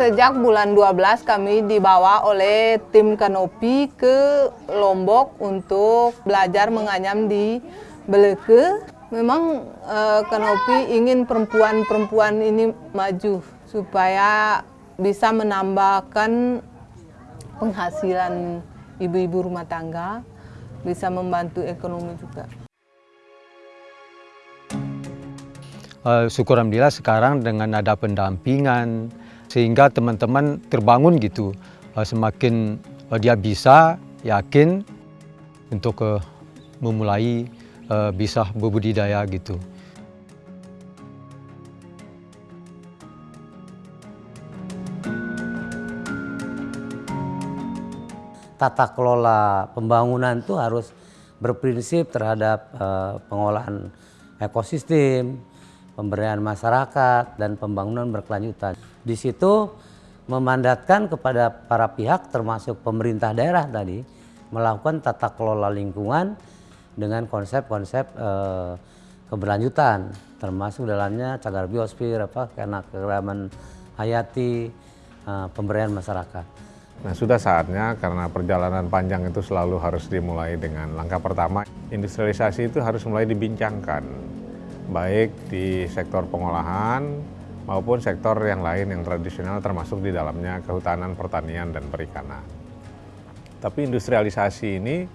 Sejak bulan 12 kami dibawa oleh tim Kanopi ke Lombok untuk belajar menganyam di Beleke. Memang uh, Kanopi ingin perempuan-perempuan ini maju supaya bisa menambahkan penghasilan ibu-ibu rumah tangga, bisa membantu ekonomi juga. Uh, syukur Alhamdulillah sekarang dengan ada pendampingan, sehingga teman-teman terbangun gitu uh, semakin uh, dia bisa yakin untuk uh, memulai bisa berbudidaya gitu. Tata kelola pembangunan itu harus berprinsip terhadap pengolahan ekosistem, pemberdayaan masyarakat, dan pembangunan berkelanjutan. Di situ memandatkan kepada para pihak termasuk pemerintah daerah tadi melakukan tata kelola lingkungan dengan konsep-konsep eh, keberlanjutan termasuk dalamnya cagar biosfer apa karena keragaman hayati eh, pemberdayaan masyarakat. Nah sudah saatnya karena perjalanan panjang itu selalu harus dimulai dengan langkah pertama industrialisasi itu harus mulai dibincangkan baik di sektor pengolahan maupun sektor yang lain yang tradisional termasuk di dalamnya kehutanan, pertanian, dan perikanan. Tapi industrialisasi ini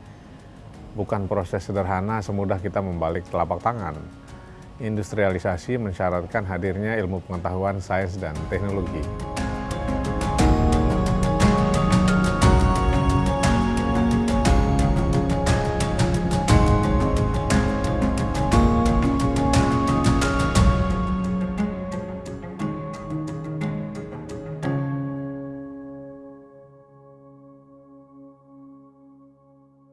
bukan proses sederhana semudah kita membalik telapak tangan. Industrialisasi mensyaratkan hadirnya ilmu pengetahuan, sains, dan teknologi.